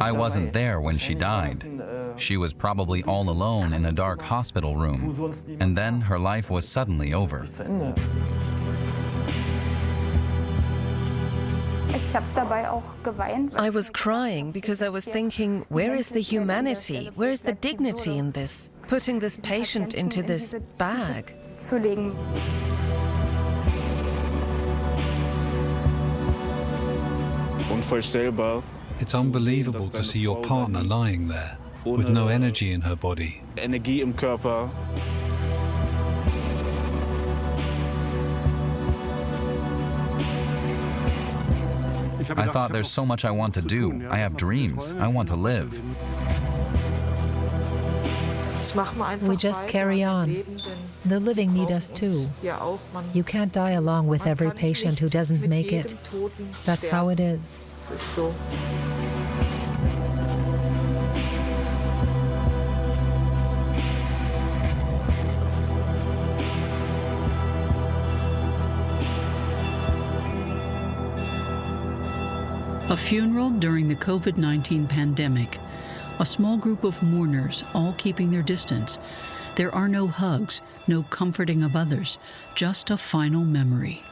I wasn't there when she died. She was probably all alone in a dark hospital room. And then her life was suddenly over. I was crying because I was thinking, where is the humanity? Where is the dignity in this? Putting this patient into this bag. It's unbelievable to see your partner lying there with no energy in her body. Energie im Körper. I thought there's so much I want to do. I have dreams. I want to live. We just carry on. The living need us too. You can't die along with every patient who doesn't make it. That's how it is. A funeral during the COVID 19 pandemic. A small group of mourners, all keeping their distance. There are no hugs, no comforting of others, just a final memory.